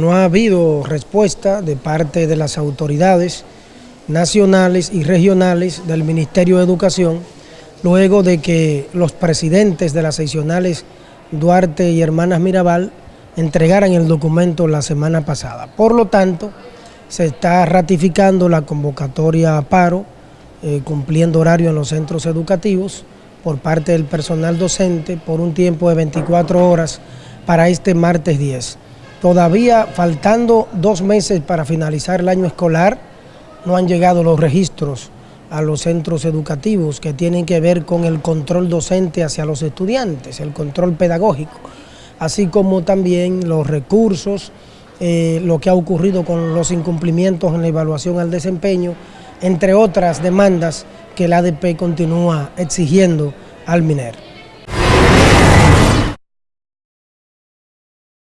No ha habido respuesta de parte de las autoridades nacionales y regionales del Ministerio de Educación luego de que los presidentes de las seccionales Duarte y Hermanas Mirabal entregaran el documento la semana pasada. Por lo tanto, se está ratificando la convocatoria a paro, eh, cumpliendo horario en los centros educativos por parte del personal docente por un tiempo de 24 horas para este martes 10. Todavía faltando dos meses para finalizar el año escolar, no han llegado los registros a los centros educativos que tienen que ver con el control docente hacia los estudiantes, el control pedagógico, así como también los recursos, eh, lo que ha ocurrido con los incumplimientos en la evaluación al desempeño, entre otras demandas que el ADP continúa exigiendo al MINER.